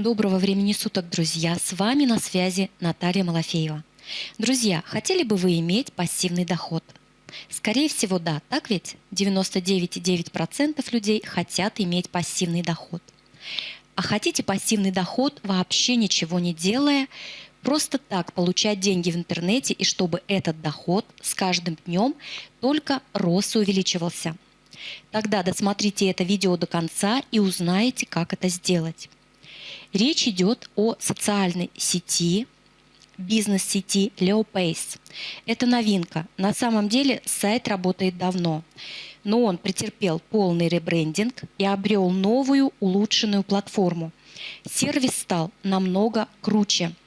Доброго времени суток, друзья! С вами на связи Наталья Малафеева. Друзья, хотели бы вы иметь пассивный доход? Скорее всего, да. Так ведь? 99,9% людей хотят иметь пассивный доход. А хотите пассивный доход, вообще ничего не делая, просто так получать деньги в интернете и чтобы этот доход с каждым днем только рос и увеличивался. Тогда досмотрите это видео до конца и узнаете, как это сделать. Речь идет о социальной сети, бизнес-сети LeoPace. Это новинка. На самом деле сайт работает давно, но он претерпел полный ребрендинг и обрел новую улучшенную платформу. Сервис стал намного круче –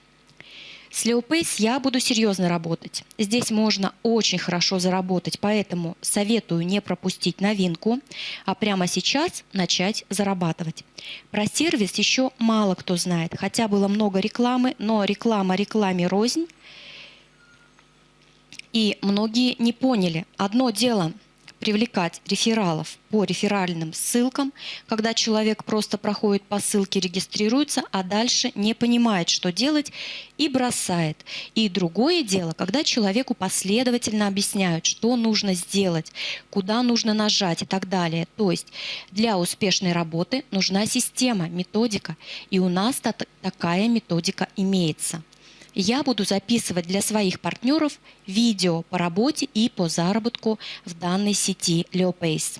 с Leopace я буду серьезно работать. Здесь можно очень хорошо заработать, поэтому советую не пропустить новинку, а прямо сейчас начать зарабатывать. Про сервис еще мало кто знает, хотя было много рекламы, но реклама рекламе рознь. И многие не поняли. Одно дело – привлекать рефералов по реферальным ссылкам, когда человек просто проходит по ссылке, регистрируется, а дальше не понимает, что делать и бросает. И другое дело, когда человеку последовательно объясняют, что нужно сделать, куда нужно нажать и так далее. То есть для успешной работы нужна система, методика, и у нас такая методика имеется я буду записывать для своих партнеров видео по работе и по заработку в данной сети LeoPace.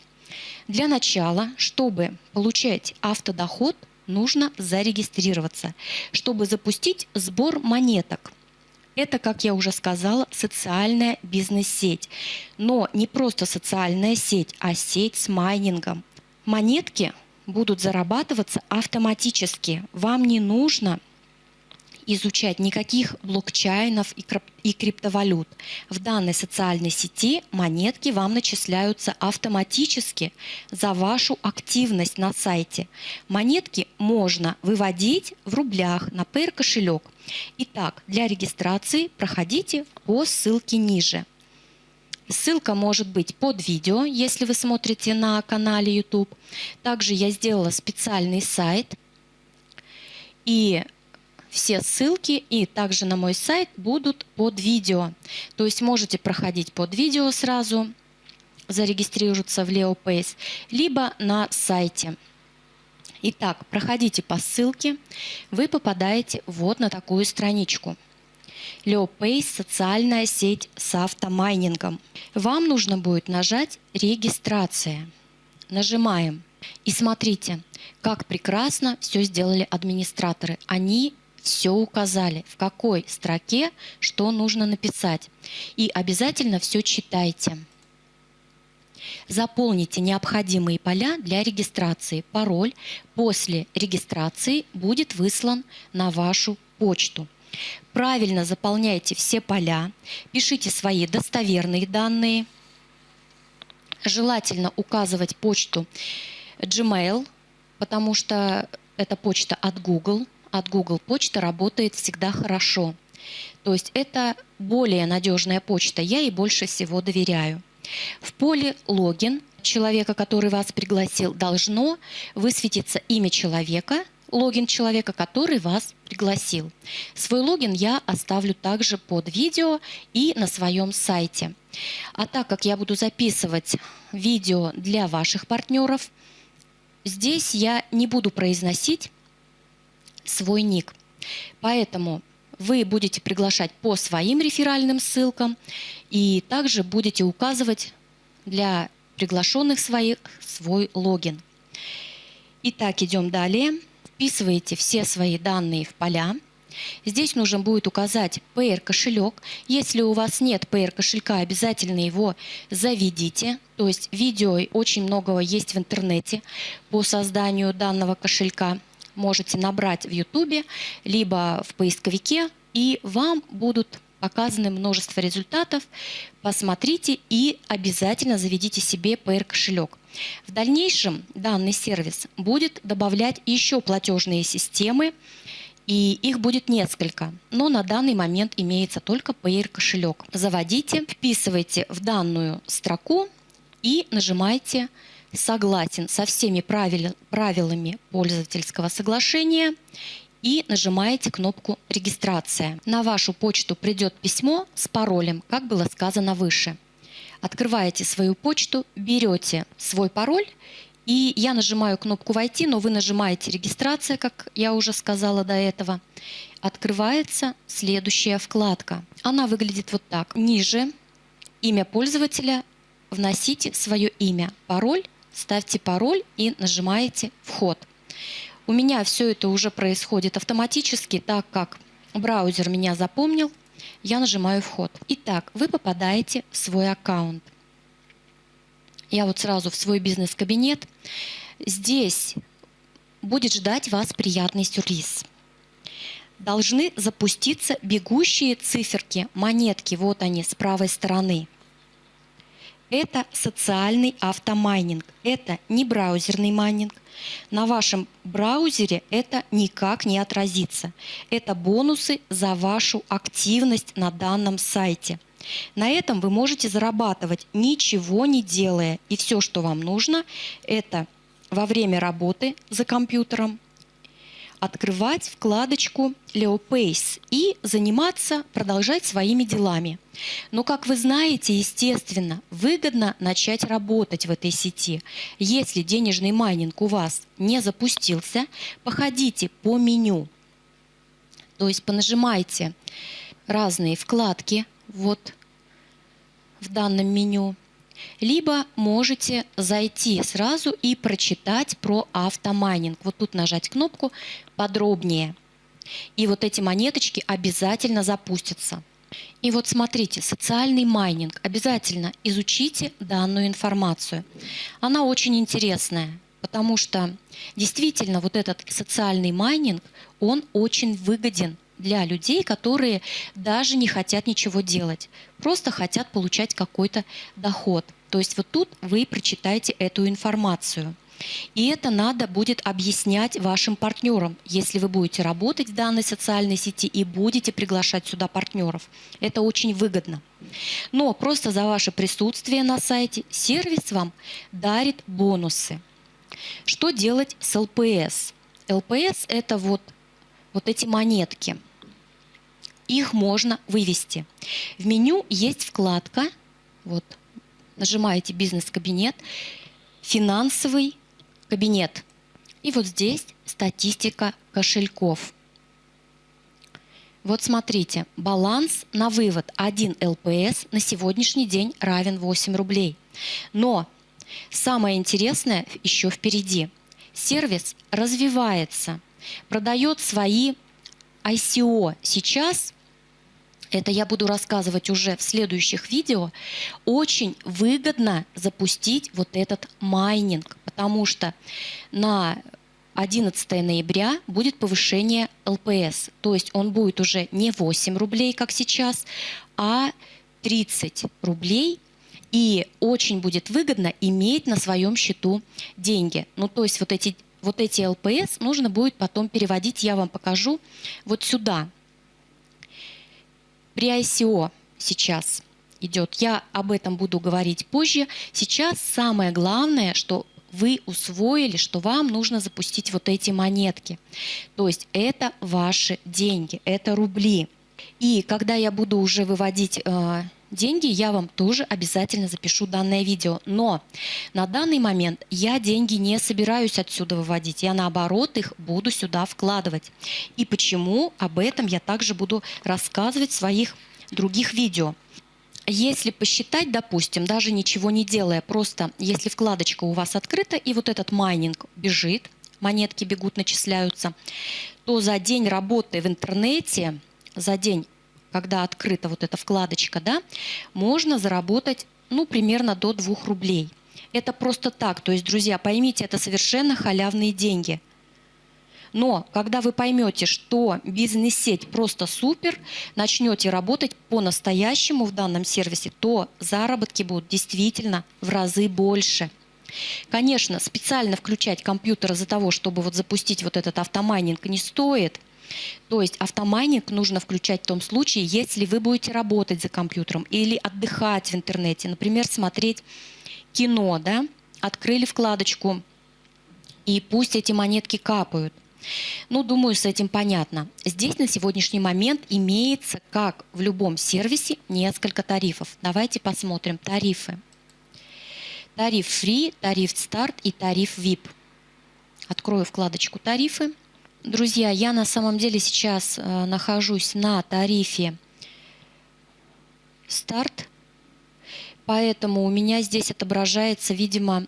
Для начала, чтобы получать автодоход, нужно зарегистрироваться, чтобы запустить сбор монеток. Это, как я уже сказала, социальная бизнес-сеть. Но не просто социальная сеть, а сеть с майнингом. Монетки будут зарабатываться автоматически. Вам не нужно изучать никаких блокчейнов и криптовалют. В данной социальной сети монетки вам начисляются автоматически за вашу активность на сайте. Монетки можно выводить в рублях на Payer кошелек. Итак, для регистрации проходите по ссылке ниже. Ссылка может быть под видео, если вы смотрите на канале YouTube. Также я сделала специальный сайт. И все ссылки и также на мой сайт будут под видео. То есть можете проходить под видео сразу, зарегистрироваться в LeoPace, либо на сайте. Итак, проходите по ссылке, вы попадаете вот на такую страничку. LeoPace – социальная сеть с автомайнингом. Вам нужно будет нажать «Регистрация». Нажимаем. И смотрите, как прекрасно все сделали администраторы. Они все указали, в какой строке что нужно написать. И обязательно все читайте. Заполните необходимые поля для регистрации. Пароль после регистрации будет выслан на вашу почту. Правильно заполняйте все поля, пишите свои достоверные данные. Желательно указывать почту Gmail, потому что это почта от Google от Google почта работает всегда хорошо. То есть это более надежная почта, я ей больше всего доверяю. В поле «Логин» человека, который вас пригласил, должно высветиться имя человека, логин человека, который вас пригласил. Свой логин я оставлю также под видео и на своем сайте. А так как я буду записывать видео для ваших партнеров, здесь я не буду произносить свой ник. Поэтому вы будете приглашать по своим реферальным ссылкам и также будете указывать для приглашенных своих свой логин. Итак, идем далее. Вписываете все свои данные в поля. Здесь нужно будет указать PR кошелек. Если у вас нет PR кошелька, обязательно его заведите. То есть видео очень многого есть в интернете по созданию данного кошелька можете набрать в YouTube, либо в поисковике, и вам будут показаны множество результатов. Посмотрите и обязательно заведите себе PR кошелек. В дальнейшем данный сервис будет добавлять еще платежные системы, и их будет несколько, но на данный момент имеется только PR кошелек. Заводите, вписывайте в данную строку и нажимайте согласен со всеми правил, правилами пользовательского соглашения и нажимаете кнопку «Регистрация». На вашу почту придет письмо с паролем, как было сказано выше. Открываете свою почту, берете свой пароль и я нажимаю кнопку «Войти», но вы нажимаете «Регистрация», как я уже сказала до этого. Открывается следующая вкладка. Она выглядит вот так. Ниже имя пользователя вносите свое имя, пароль, ставьте пароль и нажимаете «Вход». У меня все это уже происходит автоматически, так как браузер меня запомнил, я нажимаю «Вход». Итак, вы попадаете в свой аккаунт. Я вот сразу в свой бизнес-кабинет. Здесь будет ждать вас приятный сюрприз. Должны запуститься бегущие циферки, монетки, вот они с правой стороны. Это социальный автомайнинг, это не браузерный майнинг. На вашем браузере это никак не отразится. Это бонусы за вашу активность на данном сайте – на этом вы можете зарабатывать, ничего не делая. И все, что вам нужно, это во время работы за компьютером открывать вкладочку LeoPace и заниматься, продолжать своими делами. Но, как вы знаете, естественно, выгодно начать работать в этой сети. Если денежный майнинг у вас не запустился, походите по меню. То есть понажимайте разные вкладки вот в данном меню, либо можете зайти сразу и прочитать про автомайнинг. Вот тут нажать кнопку «Подробнее». И вот эти монеточки обязательно запустятся. И вот смотрите, социальный майнинг. Обязательно изучите данную информацию. Она очень интересная, потому что действительно вот этот социальный майнинг, он очень выгоден для людей, которые даже не хотят ничего делать, просто хотят получать какой-то доход. То есть вот тут вы прочитаете эту информацию. И это надо будет объяснять вашим партнерам, если вы будете работать в данной социальной сети и будете приглашать сюда партнеров. Это очень выгодно. Но просто за ваше присутствие на сайте сервис вам дарит бонусы. Что делать с ЛПС? ЛПС – это вот, вот эти монетки – их можно вывести. В меню есть вкладка, вот, нажимаете «Бизнес-кабинет», «Финансовый кабинет». И вот здесь статистика кошельков. Вот смотрите, баланс на вывод 1 ЛПС на сегодняшний день равен 8 рублей. Но самое интересное еще впереди. Сервис развивается, продает свои ICO сейчас, это я буду рассказывать уже в следующих видео, очень выгодно запустить вот этот майнинг, потому что на 11 ноября будет повышение ЛПС. То есть он будет уже не 8 рублей, как сейчас, а 30 рублей. И очень будет выгодно иметь на своем счету деньги. Ну, то есть вот эти вот эти ЛПС нужно будет потом переводить, я вам покажу, вот сюда. При ICO сейчас идет, я об этом буду говорить позже. Сейчас самое главное, что вы усвоили, что вам нужно запустить вот эти монетки. То есть это ваши деньги, это рубли. И когда я буду уже выводить э, деньги, я вам тоже обязательно запишу данное видео. Но на данный момент я деньги не собираюсь отсюда выводить. Я наоборот их буду сюда вкладывать. И почему, об этом я также буду рассказывать в своих других видео. Если посчитать, допустим, даже ничего не делая, просто если вкладочка у вас открыта и вот этот майнинг бежит, монетки бегут, начисляются, то за день работы в интернете, за день когда открыта вот эта вкладочка, да, можно заработать ну, примерно до 2 рублей. Это просто так. То есть, друзья, поймите, это совершенно халявные деньги. Но когда вы поймете, что бизнес-сеть просто супер, начнете работать по-настоящему в данном сервисе, то заработки будут действительно в разы больше. Конечно, специально включать компьютер из-за того, чтобы вот запустить вот этот автомайнинг не стоит – то есть автомайнинг нужно включать в том случае, если вы будете работать за компьютером или отдыхать в интернете, например, смотреть кино, да, открыли вкладочку, и пусть эти монетки капают. Ну, думаю, с этим понятно. Здесь на сегодняшний момент имеется, как в любом сервисе, несколько тарифов. Давайте посмотрим тарифы. Тариф Free, тариф Start и тариф VIP. Открою вкладочку «Тарифы». Друзья, я на самом деле сейчас э, нахожусь на тарифе «Старт», поэтому у меня здесь отображается, видимо,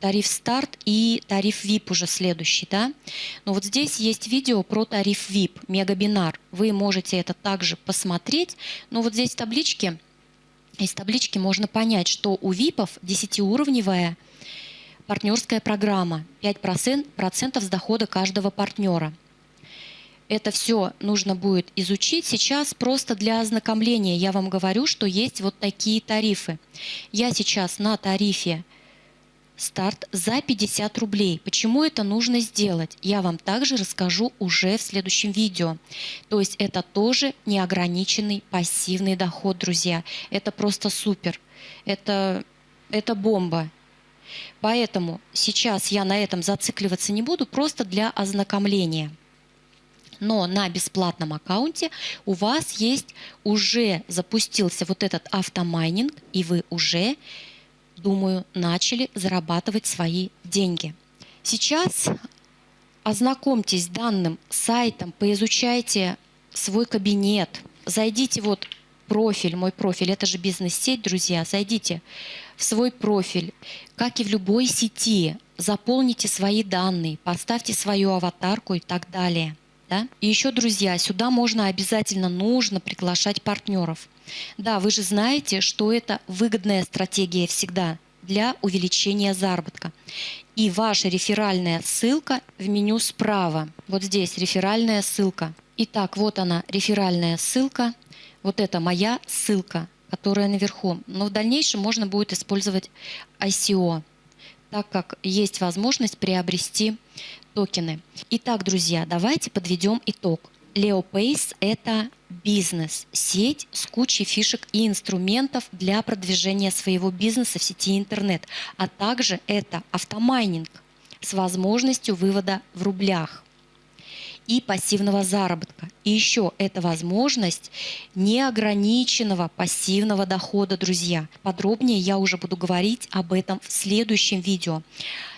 тариф «Старт» и тариф VIP уже следующий. Да? Но вот здесь есть видео про тариф VIP, мегабинар. Вы можете это также посмотреть. Но вот здесь таблички, из таблички можно понять, что у ВИПов 10-уровневая партнерская программа 5% с дохода каждого партнера. Это все нужно будет изучить. Сейчас просто для ознакомления я вам говорю, что есть вот такие тарифы. Я сейчас на тарифе старт за 50 рублей. Почему это нужно сделать? Я вам также расскажу уже в следующем видео. То есть это тоже неограниченный пассивный доход, друзья. Это просто супер. Это, это бомба. Поэтому сейчас я на этом зацикливаться не буду, просто для ознакомления. Но на бесплатном аккаунте у вас есть, уже запустился вот этот автомайнинг, и вы уже, думаю, начали зарабатывать свои деньги. Сейчас ознакомьтесь с данным сайтом, поизучайте свой кабинет, зайдите вот профиль, мой профиль, это же бизнес-сеть, друзья, зайдите в свой профиль, как и в любой сети, заполните свои данные, поставьте свою аватарку и так далее. Да? И еще, друзья, сюда можно обязательно, нужно приглашать партнеров. Да, вы же знаете, что это выгодная стратегия всегда для увеличения заработка. И ваша реферальная ссылка в меню справа. Вот здесь реферальная ссылка. Итак, вот она, реферальная ссылка. Вот это моя ссылка которая наверху. Но в дальнейшем можно будет использовать ICO, так как есть возможность приобрести токены. Итак, друзья, давайте подведем итог. LeoPace – это бизнес, сеть с кучей фишек и инструментов для продвижения своего бизнеса в сети интернет, а также это автомайнинг с возможностью вывода в рублях – и пассивного заработка. И еще это возможность неограниченного пассивного дохода, друзья. Подробнее я уже буду говорить об этом в следующем видео.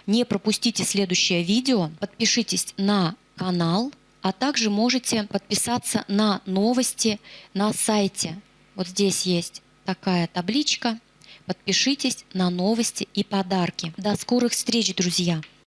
Не пропустите следующее видео, подпишитесь на канал, а также можете подписаться на новости на сайте. Вот здесь есть такая табличка. Подпишитесь на новости и подарки. До скорых встреч, друзья!